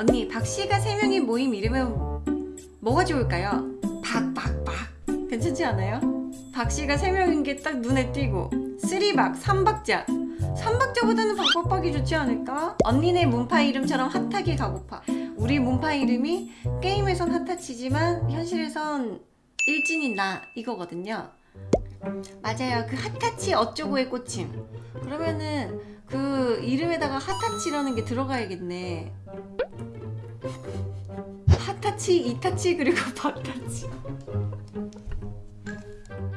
언니 박씨가 세 명이 모임 이름은 뭐가 좋을까요? 박박박. 괜찮지 않아요? 박씨가 세 명인 게 딱 눈에 띄고. 쓰리박 삼박자. 삼박자보다는 박박박이 좋지 않을까? 언니네 문파 이름처럼 핫하게 가고파. 우리 문파 이름이 게임에선 핫하치지만 현실에선 일진인 나 이거거든요. 맞아요. 그 핫타치 어쩌고의 꽂힘 그러면은 그 이름에다가 핫타치라는 게 들어가야겠네 핫타치 이타치 그리고 박타치.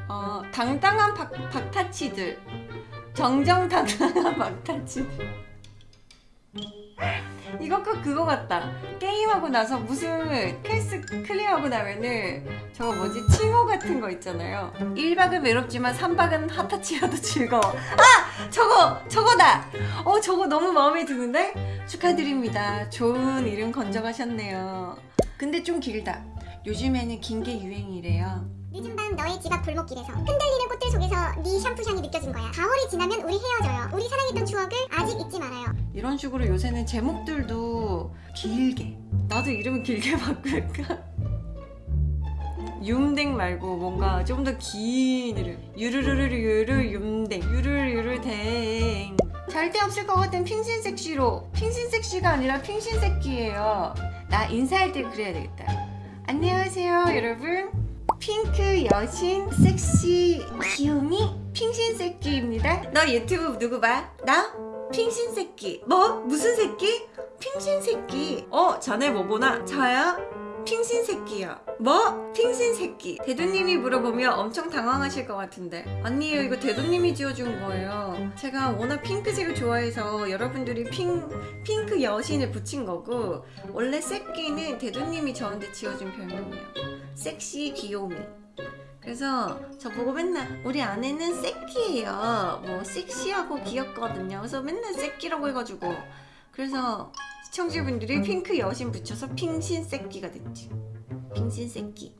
어 당당한 박, 박타치들. 정정당당한 박타치들. 꼭 그거 같다. 게임하고 나서 무슨 quest clear하고 나면은 저거 뭐지? 칭호 같은 거 있잖아요. 1박은 외롭지만 3박은 핫타치라도 즐거워. 아! 저거! 저거다! 어 저거 너무 마음에 드는데? 축하드립니다. 좋은 이름 건져가셨네요 근데 좀 길다. 요즘에는 긴 게 유행이래요. 늦은 밤 너의 집 앞 골목길에서 흔들리는 꽃들 속에서 네 샴푸 향이 느껴진 거야. 4월이 지나면 우리 헤어져요. 우리 사랑했던 추억을 아직 잊지 말아요. 이런 식으로 요새는 제목들도 길게. 나도 이름을 길게 바꿀까? 윰댕 말고 뭔가 좀 더 긴 이름. 유르르르르르 윰댕. 유르르르댕. 절대 없을 것 같은 핑신색시로. 핑신색시가 아니라 핑신 새끼예요 나 인사할 때 그래야 되겠다 안녕하세요 여러분 핑크 여신 섹시 귀요미 핑신새끼입니다 너 유튜브 누구 봐? 나? 핑신새끼 뭐? 무슨 새끼? 핑신 새끼. 어? 자네 뭐 보나? 저요? 핑신 새끼요 뭐? 핑신 새끼. 대두님이 물어보면 엄청 당황하실 것 같은데. 아니에요 이거 대두님이 지어준 거예요. 제가 워낙 핑크색을 좋아해서 여러분들이 핑, 핑크 여신을 붙인 거고 원래 새끼는 대두님이 저한테 지어준 별명이에요. 섹시 귀요미. 그래서 저보고 맨날 우리 아내는 새끼예요. 뭐 섹시하고 귀엽거든요. 그래서 맨날 새끼라고 해가지고. 그래서 시청자분들이 핑크 여신 붙여서 핑신 새끼가 됐지. 핑신 새끼